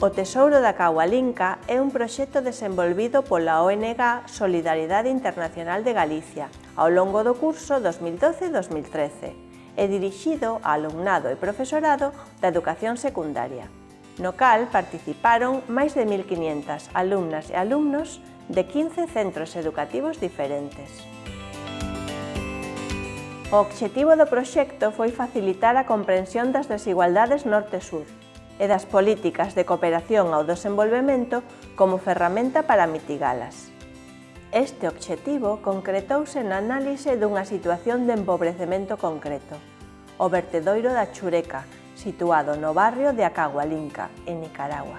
O Tesouro da Caualinca é un proxecto desenvolvido pola ONG Solidariedade Internacional de Galicia ao longo do curso 2012-2013 e dirixido a alumnado e profesorado da educación secundaria, no cal participaron máis de 1.500 alumnas e alumnos de 15 centros educativos diferentes. O obxectivo do proxecto foi facilitar a comprensión das desigualdades norte-sur, e das políticas de cooperación ao desenvolvemento como ferramenta para mitigalas. Este obxectivo concretouse na análise dunha situación de empobrecemento concreto, o vertedoiro da Chureca, situado no barrio de Acahualinca, en Nicaragua.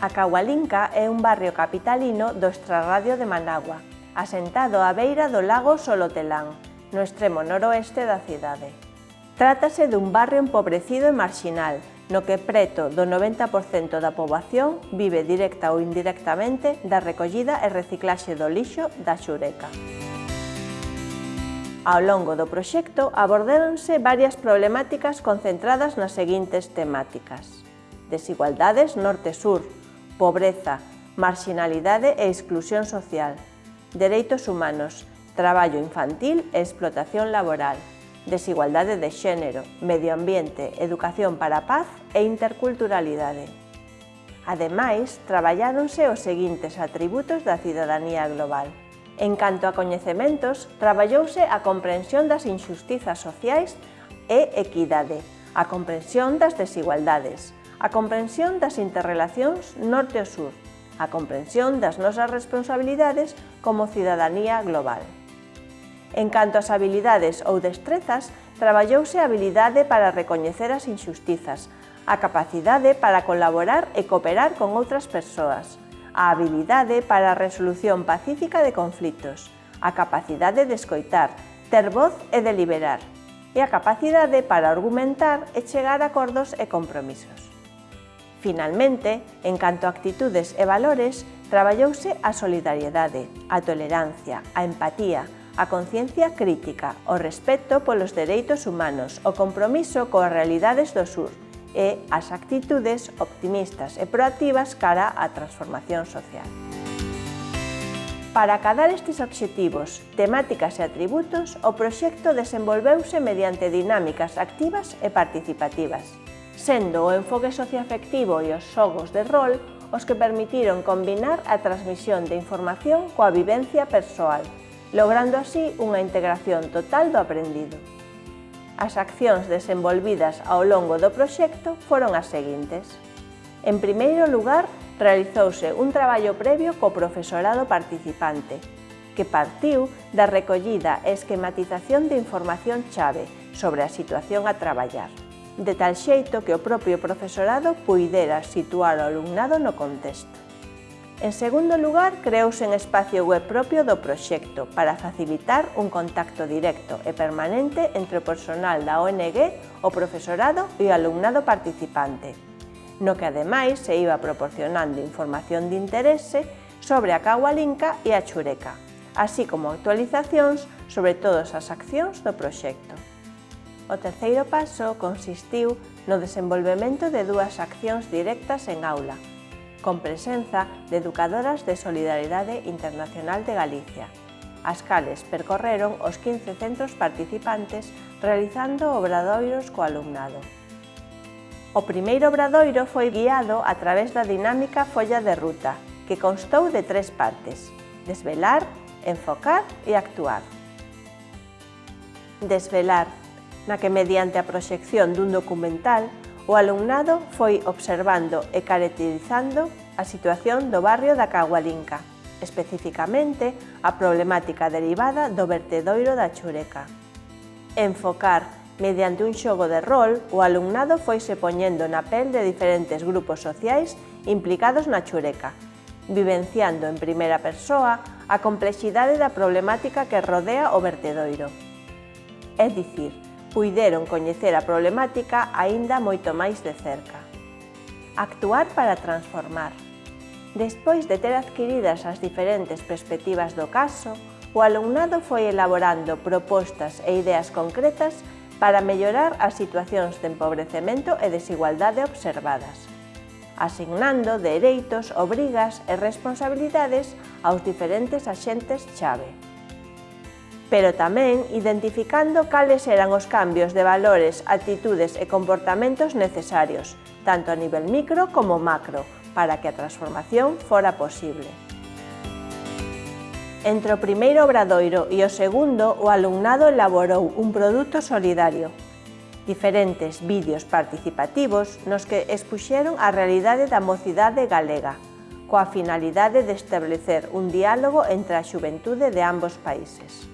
Acahualinca é un barrio capitalino do extrarradio de Managua, asentado á beira do lago Solotelán, no extremo noroeste da cidade. Trátase dun barrio empobrecido e marxinal, no que preto do 90% da poboación vive directa ou indirectamente da recollida e reciclaxe do lixo da xureca. Ao longo do proxecto abordáronse varias problemáticas concentradas nas seguintes temáticas. Desigualdades norte-sur, pobreza, marxinalidade e exclusión social, dereitos humanos, traballo infantil e explotación laboral, desigualdade de xénero, medio ambiente, educación para a paz e interculturalidade. Ademais, traballáronse os seguintes atributos da cidadanía global. En canto a coñecementos, traballouse a comprensión das injustizas sociais e equidade, a comprensión das desigualdades, a comprensión das interrelacións norte-sur, a comprensión das nosas responsabilidades como cidadanía global. En canto ás habilidades ou destrezas, traballouse a habilidade para recoñecer as inxustizas, a capacidade para colaborar e cooperar con outras persoas, a habilidade para a resolución pacífica de conflitos, a capacidade de escoitar, ter voz e deliberar, e a capacidade para argumentar e chegar a acordos e compromisos. Finalmente, en canto a actitudes e valores, traballouse a solidariedade, a tolerancia, a empatía, a conciencia crítica, o respeto polos dereitos humanos, o compromiso coas realidades do sur e as actitudes optimistas e proactivas cara á transformación social. Para acadar estes obxectivos, temáticas e atributos, o proxecto desenvolveuse mediante dinámicas activas e participativas, sendo o enfoque socioafectivo e os xogos de rol os que permitiron combinar a transmisión de información coa vivencia persoal, logrando así unha integración total do aprendido. As accións desenvolvidas ao longo do proxecto foron as seguintes. En primeiro lugar, realizouse un traballo previo co profesorado participante, que partiu da recollida e esquematización de información chave sobre a situación a traballar, de tal xeito que o propio profesorado puidera situar o alumnado no contexto. En segundo lugar, creouse un espacio web propio do proxecto para facilitar un contacto directo e permanente entre o personal da ONG, o profesorado e o alumnado participante, no que ademais se iba proporcionando información de interese sobre a Cahualinca e a Chureca, así como actualizacións sobre todas as accións do proxecto. O terceiro paso consistiu no desenvolvemento de dúas accións directas en aula, con presenza de educadoras de Solidariedade Internacional de Galicia, as cales percorreron os 15 centros participantes realizando obradoiros co alumnado. O primeiro obradoiro foi guiado a través da dinámica folla de ruta, que constou de tres partes, desvelar, enfocar e actuar. Desvelar, na que mediante a proxección dun documental O alumnado foi observando e caracterizando a situación do barrio da Cagualinca, especificamente a problemática derivada do vertedoiro da Chureca. Enfocar Mediante un xogo de rol, o alumnado foise poñendo na pel de diferentes grupos sociais implicados na chureca, vivenciando en primeira persoa a complexidade da problemática que rodea o vertedoiro. É dicir, puideron coñecer a problemática aínda moito máis de cerca. Actuar para transformar. Despois de ter adquiridas as diferentes perspectivas do caso, o alumnado foi elaborando propostas e ideas concretas para mellorar as situacións de empobrecemento e desigualdade observadas, asignando dereitos, obrigas e responsabilidades aos diferentes axentes chave pero tamén identificando cales eran os cambios de valores, actitudes e comportamentos necesarios, tanto a nivel micro como macro, para que a transformación fora posible. Entre o primeiro obradoiro e o segundo, o alumnado elaborou un produto solidario, diferentes vídeos participativos nos que expuxeron a realidade da mocidade galega, coa finalidade de establecer un diálogo entre a xuventude de ambos países.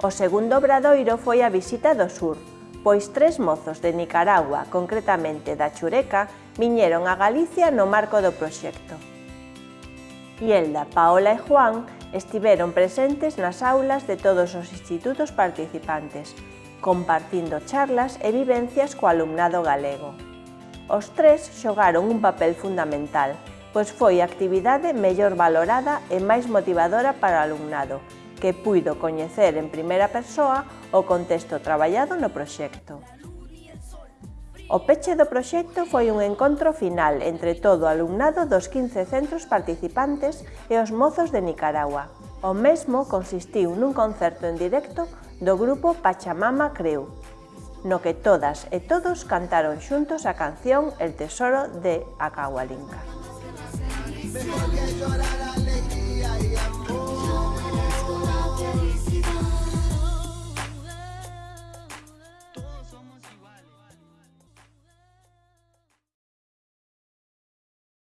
O segundo obradoiro foi a visita do sur, pois tres mozos de Nicaragua, concretamente da Chureca, viñeron a Galicia no marco do proxecto. Ielda, Paola e Juan estiveron presentes nas aulas de todos os institutos participantes, compartindo charlas e vivencias co alumnado galego. Os tres xogaron un papel fundamental, pois foi a actividade mellor valorada e máis motivadora para o alumnado, que puido coñecer en primeira persoa o contexto traballado no proxecto. O peche do proxecto foi un encontro final entre todo o alumnado dos 15 centros participantes e os mozos de Nicaragua. O mesmo consistiu nun concerto en directo do grupo Pachamama Creu, no que todas e todos cantaron xuntos a canción El Tesoro de Acahualinca. Mejor que llorar alegría y amor.